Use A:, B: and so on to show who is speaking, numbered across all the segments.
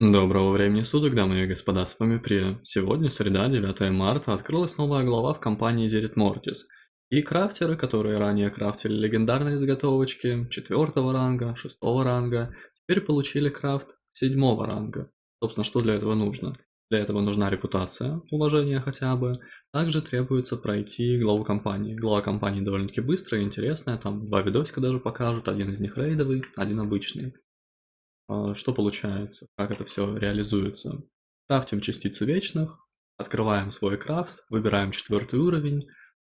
A: Доброго времени суток, дамы и господа, с вами Прия. Сегодня, среда, 9 марта, открылась новая глава в компании Zerit Mortis. И крафтеры, которые ранее крафтили легендарные заготовочки 4 ранга, 6 ранга, теперь получили крафт 7 ранга. Собственно, что для этого нужно? Для этого нужна репутация, уважение хотя бы. Также требуется пройти главу компании. Глава компании довольно-таки быстрая и интересная, там два видосика даже покажут, один из них рейдовый, один обычный. А, что получается, как это все реализуется. Крафтим частицу вечных, открываем свой крафт, выбираем четвертый уровень,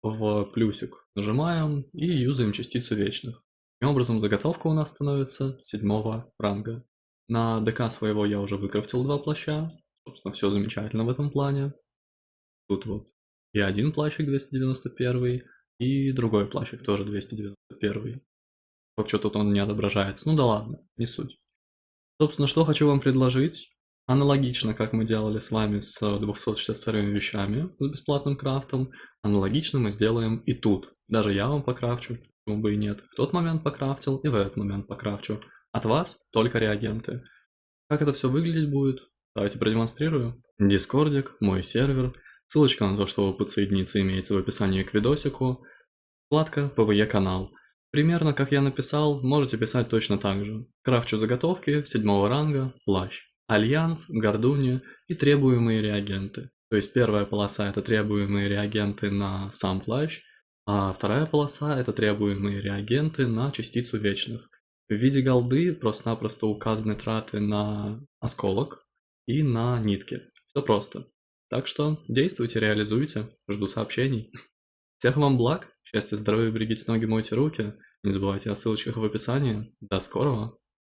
A: в плюсик нажимаем и юзаем частицу вечных. Таким образом заготовка у нас становится седьмого ранга. На ДК своего я уже выкрафтил два плаща, собственно все замечательно в этом плане. Тут вот и один плащик 291, и другой плащик тоже 291. Вообще тут он не отображается, ну да ладно, не суть. Собственно, что хочу вам предложить. Аналогично, как мы делали с вами с 262 вещами, с бесплатным крафтом, аналогично мы сделаем и тут. Даже я вам покрафчу, почему бы и нет. В тот момент покрафтил и в этот момент покрафчу. От вас только реагенты. Как это все выглядеть будет? Давайте продемонстрирую. Дискордик, мой сервер. Ссылочка на то, чтобы подсоединиться, имеется в описании к видосику. Вкладка PvE канал. Примерно как я написал, можете писать точно так же. Крафчу заготовки седьмого ранга, плащ. Альянс, гордуни и требуемые реагенты. То есть первая полоса это требуемые реагенты на сам плащ, а вторая полоса это требуемые реагенты на частицу вечных. В виде голды просто-напросто указаны траты на осколок и на нитки. Все просто. Так что действуйте, реализуйте. Жду сообщений. Всех вам благ, счастья, здоровья, берегите ноги, мойте руки. Не забывайте о ссылочках в описании. До скорого!